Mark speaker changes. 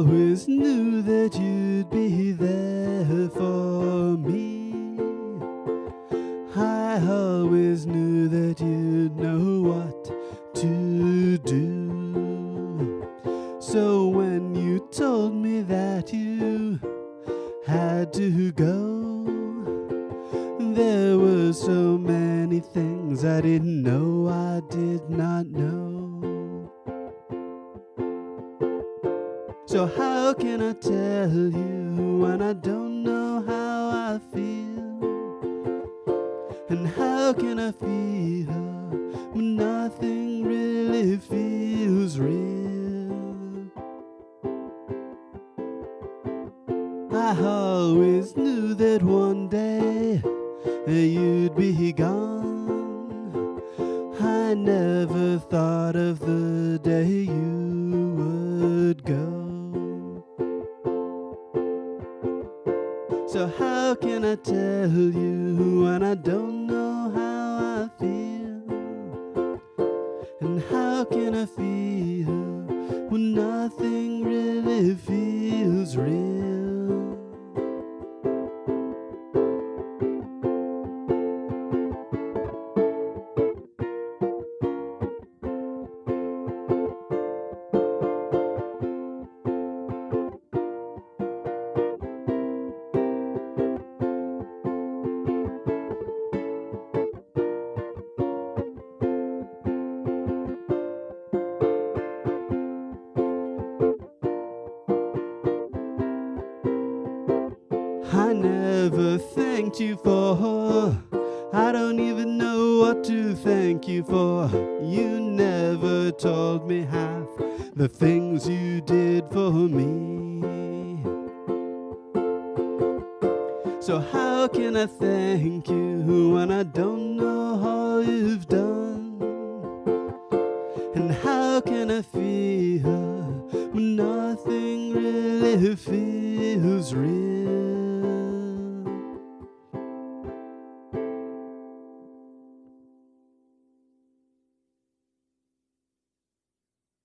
Speaker 1: always knew that you'd be there for me. I always knew that you'd know what to do. So when you told me that you had to go, there were so many things I didn't know I did not know. So how can I tell you when I don't know how I feel? And how can I feel when nothing really feels real? I always knew that one day you'd be gone. I never thought of the day you would go. So how can I tell you when I don't know how I feel? And how can I feel I never thanked you for. I don't even know what to thank you for. You never told me half the things you did for me. So, how can I thank you when I don't know all you've done? And how can I feel when nothing really feels real?